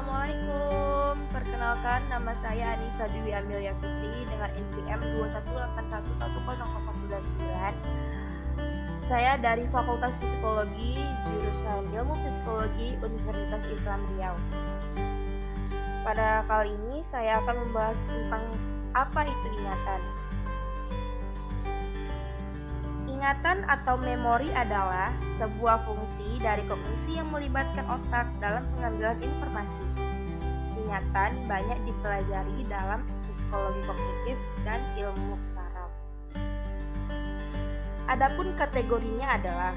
Assalamualaikum, perkenalkan nama saya Anissa Dwi Amelia Fitri dengan NPM 2181199. Saya dari Fakultas Psikologi, jurusan Ilmu Psikologi Universitas Islam Riau. Pada kali ini saya akan membahas tentang apa itu ingatan. Ingatan atau memori adalah sebuah fungsi dari kognisi yang melibatkan otak dalam pengambilan informasi. Ingatan banyak dipelajari dalam psikologi kognitif dan ilmu saraf. Adapun kategorinya adalah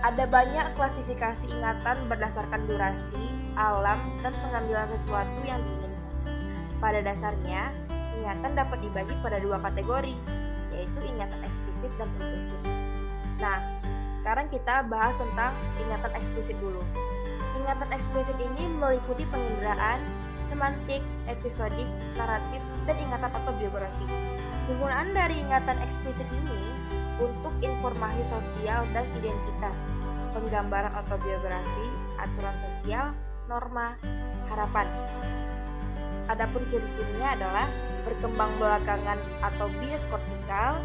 ada banyak klasifikasi ingatan berdasarkan durasi, alam, dan pengambilan sesuatu yang diinginkan. Pada dasarnya, ingatan dapat dibagi pada dua kategori, yaitu ingatan eksplisit dan implisit. Nah, sekarang kita bahas tentang ingatan eksplisit dulu. Ingatan eksplisit ini meliputi penginderaan, semantik, episodik, naratif, dan ingatan autobiografi. Penggunaan dari ingatan eksplisit ini untuk informasi sosial dan identitas, penggambaran autobiografi, aturan sosial, norma, harapan. Adapun ciri-cirinya adalah berkembang belakangan atau bias kortikal,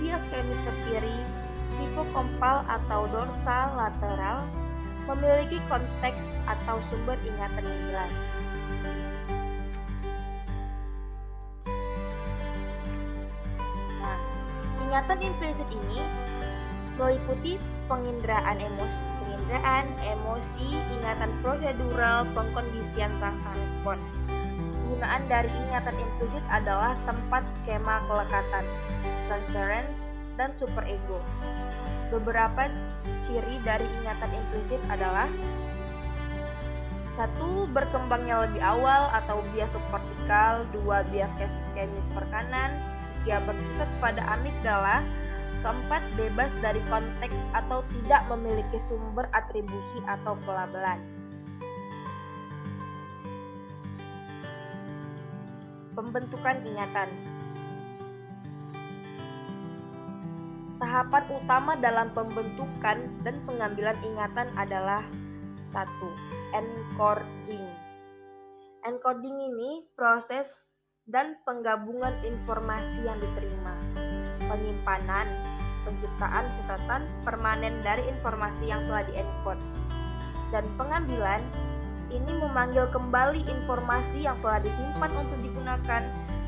bias ke kiri, hipokompal atau dorsal lateral, memiliki konteks atau sumber ingatan yang jelas. Nah, ingatan implisit ini meliputi penginderaan emosi, penginderaan emosi, ingatan prosedural, pengkondisian rangka respon penggunaan dari ingatan implisit adalah tempat skema kelekatan, transference, dan superego. Beberapa ciri dari ingatan implisit adalah satu berkembangnya lebih awal atau bias subkortikal, dua bias kemis per kanan, tiga berpusat pada amigdala, keempat bebas dari konteks atau tidak memiliki sumber atribusi atau pelabelan. Pembentukan ingatan Tahapan utama dalam pembentukan dan pengambilan ingatan adalah satu encoding. Encoding ini proses dan penggabungan informasi yang diterima, penyimpanan, penciptaan catatan permanen dari informasi yang telah diencode, dan pengambilan ini memanggil kembali informasi yang telah disimpan untuk digunakan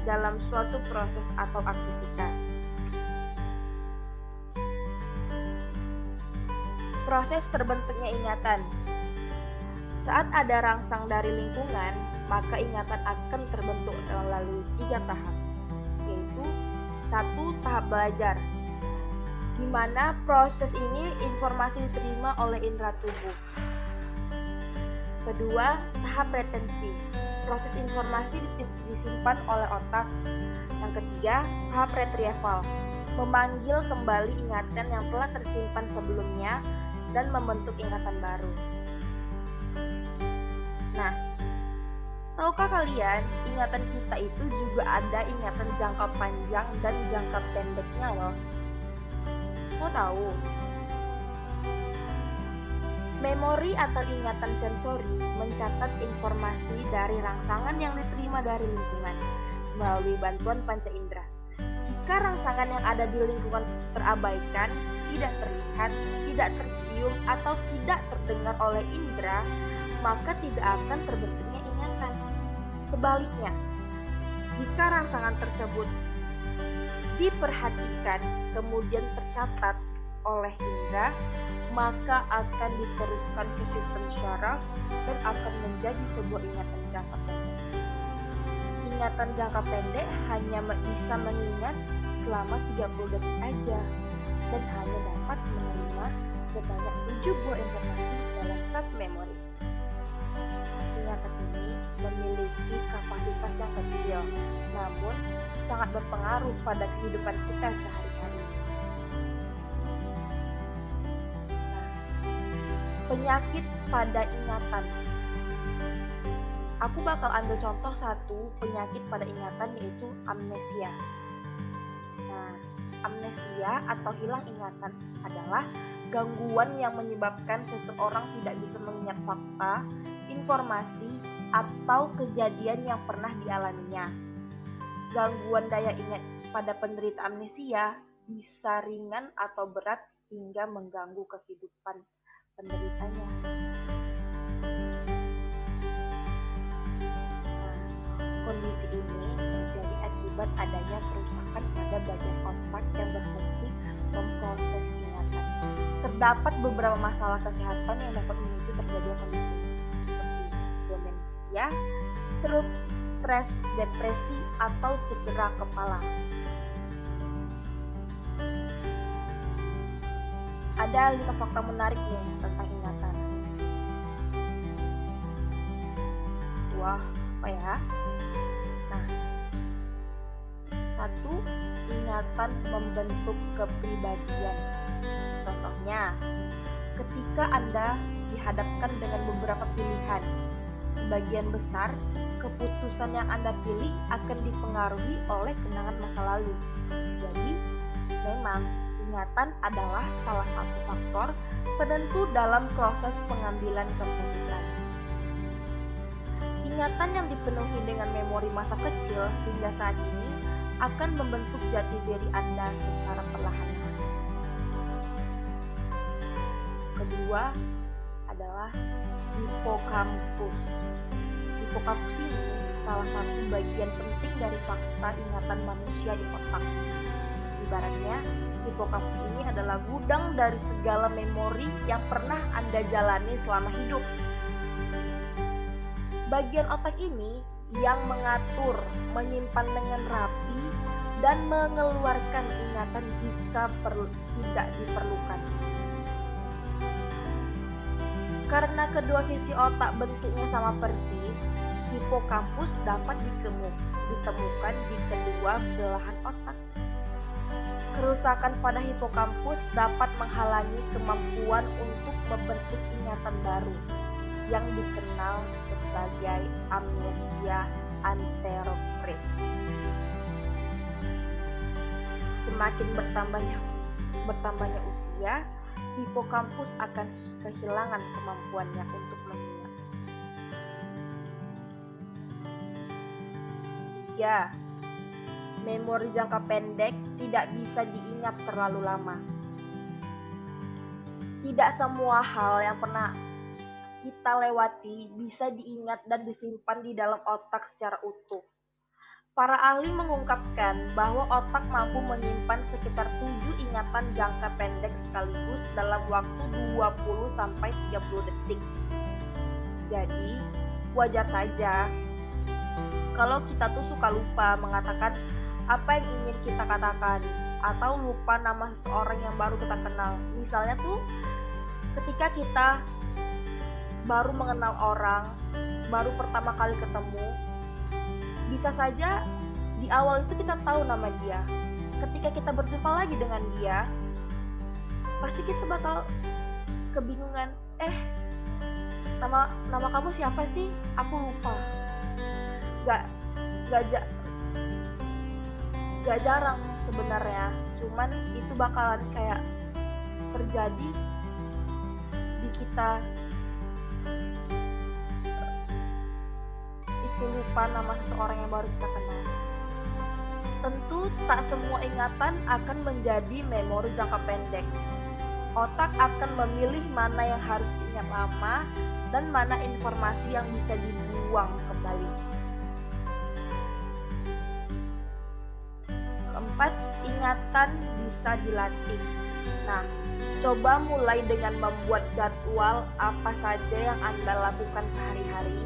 dalam suatu proses atau aktivitas. Proses terbentuknya ingatan Saat ada rangsang dari lingkungan, maka ingatan akan terbentuk melalui tiga tahap, yaitu satu tahap belajar, di mana proses ini informasi diterima oleh indera tubuh. Kedua, tahap retensi. Proses informasi disimpan oleh otak. Yang ketiga, tahap retrieval. Memanggil kembali ingatan yang telah tersimpan sebelumnya dan membentuk ingatan baru. Nah, tahukah kalian ingatan kita itu juga ada ingatan jangka panjang dan jangka pendeknya loh? Mau tahu? Memori atau ingatan sensori mencatat informasi dari rangsangan yang diterima dari lingkungan melalui bantuan panca indera. Jika rangsangan yang ada di lingkungan terabaikan, tidak terlihat, tidak tercium, atau tidak terdengar oleh indera, maka tidak akan terbentuknya ingatan. Sebaliknya, jika rangsangan tersebut diperhatikan kemudian tercatat oleh indera, maka akan diteruskan ke sistem syaraf dan akan menjadi sebuah ingatan jangka pendek. Ingatan jangka pendek hanya bisa mengingat selama 30 detik aja dan hanya dapat menerima sebanyak 7 buah informasi dalam satu memori. Ingatan ini memiliki kapasitas yang kecil, namun sangat berpengaruh pada kehidupan kita sehari-hari. penyakit pada ingatan. Aku bakal ambil contoh satu penyakit pada ingatan yaitu amnesia. Nah, amnesia atau hilang ingatan adalah gangguan yang menyebabkan seseorang tidak bisa mengingat fakta, informasi, atau kejadian yang pernah dialaminya. Gangguan daya ingat pada penderita amnesia bisa ringan atau berat hingga mengganggu kehidupan penderitanya. Nah, kondisi ini menjadi akibat adanya kerusakan pada bagian otak yang berfungsi memproses ingatan. Terdapat beberapa masalah kesehatan yang dapat memicu terjadinya kondisi seperti demensia, stroke, stres, depresi, atau cedera kepala. Ada lima fakta menarik nih tentang ingatan. Wah, apa ya? Satu, ingatan membentuk kepribadian. Contohnya, ketika Anda dihadapkan dengan beberapa pilihan, sebagian besar keputusan yang Anda pilih akan dipengaruhi oleh kenangan masa lalu. Jadi, memang ingatan adalah salah satu faktor penentu dalam proses pengambilan keputusan. Ingatan yang dipenuhi dengan memori masa kecil hingga saat ini akan membentuk jati diri Anda secara perlahan. Kedua adalah hipokampus. Hipokampus ini salah satu bagian penting dari fakta ingatan manusia di otak. Ibaratnya, hipokampus ini adalah gudang dari segala memori yang pernah Anda jalani selama hidup. Bagian otak ini yang mengatur, menyimpan dengan rapi, dan mengeluarkan ingatan jika perlu, tidak diperlukan. Karena kedua sisi otak bentuknya sama persis, hipokampus dapat ditemukan di kedua belahan otak. Kerusakan pada hipokampus dapat menghalangi kemampuan untuk membentuk ingatan baru yang dikenal sebagai amnesia anterograde. Semakin bertambahnya bertambahnya usia, hipokampus akan kehilangan kemampuannya untuk mengingat. Ya, memori jangka pendek tidak bisa diingat terlalu lama. Tidak semua hal yang pernah kita lewati bisa diingat dan disimpan di dalam otak secara utuh. Para ahli mengungkapkan bahwa otak mampu menyimpan sekitar 7 ingatan jangka pendek sekaligus dalam waktu 20 sampai 30 detik. Jadi, wajar saja kalau kita tuh suka lupa mengatakan apa yang ingin kita katakan atau lupa nama seseorang yang baru kita kenal. Misalnya tuh ketika kita baru mengenal orang, baru pertama kali ketemu, bisa saja di awal itu kita tahu nama dia. Ketika kita berjumpa lagi dengan dia, pasti kita bakal kebingungan. Eh, nama nama kamu siapa sih? Aku lupa. Gak gak gak jarang sebenarnya cuman itu bakalan kayak terjadi di kita itu lupa nama seseorang yang baru kita kenal. Tentu tak semua ingatan akan menjadi memori jangka pendek. Otak akan memilih mana yang harus diingat lama dan mana informasi yang bisa dibuang kembali. Keempat, ingatan bisa dilatih. Nah, coba mulai dengan membuat jadwal apa saja yang Anda lakukan sehari-hari.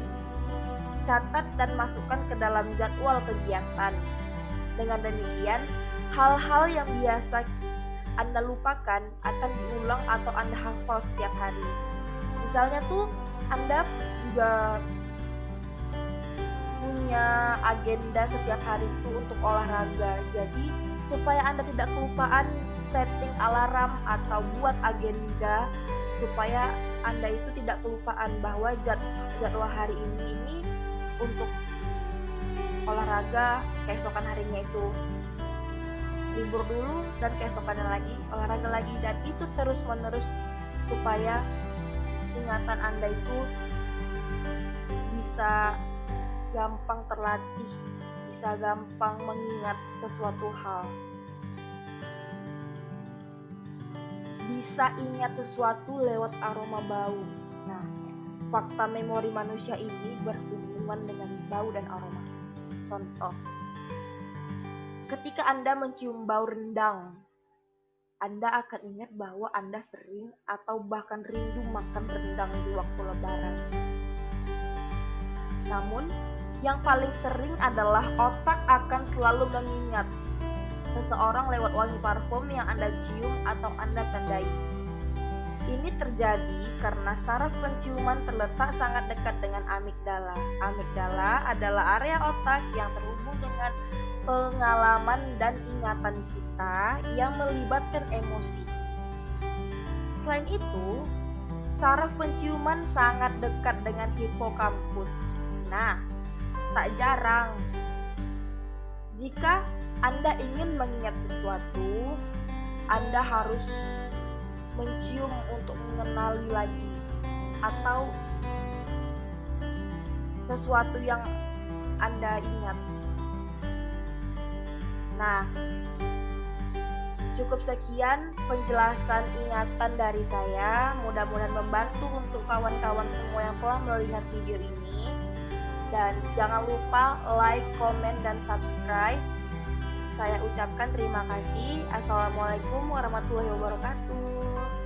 Catat dan masukkan ke dalam jadwal kegiatan. Dengan demikian, hal-hal yang biasa Anda lupakan akan diulang atau Anda hafal setiap hari. Misalnya tuh, Anda juga punya agenda setiap hari itu untuk olahraga. Jadi supaya Anda tidak kelupaan setting alarm atau buat agenda supaya Anda itu tidak kelupaan bahwa jadwal hari ini ini untuk olahraga keesokan harinya itu libur dulu dan keesokannya lagi olahraga lagi. Dan itu terus menerus supaya ingatan Anda itu bisa gampang terlatih, bisa gampang mengingat sesuatu hal. Bisa ingat sesuatu lewat aroma bau. Nah, fakta memori manusia ini berhubungan dengan bau dan aroma. Contoh, ketika Anda mencium bau rendang, Anda akan ingat bahwa Anda sering atau bahkan rindu makan rendang di waktu lebaran. Namun, yang paling sering adalah otak akan selalu mengingat seseorang lewat wangi parfum yang Anda cium atau Anda tandai. Ini terjadi karena saraf penciuman terletak sangat dekat dengan amigdala. Amigdala adalah area otak yang terhubung dengan pengalaman dan ingatan kita yang melibatkan emosi. Selain itu, saraf penciuman sangat dekat dengan hipokampus. Nah, tak jarang jika Anda ingin mengingat sesuatu, Anda harus mencium untuk mengenali lagi atau sesuatu yang Anda ingat. Nah, cukup sekian penjelasan ingatan dari saya. Mudah-mudahan membantu untuk kawan-kawan semua yang telah melihat video ini. Dan jangan lupa like, comment, dan subscribe. Saya ucapkan terima kasih. Assalamualaikum warahmatullahi wabarakatuh.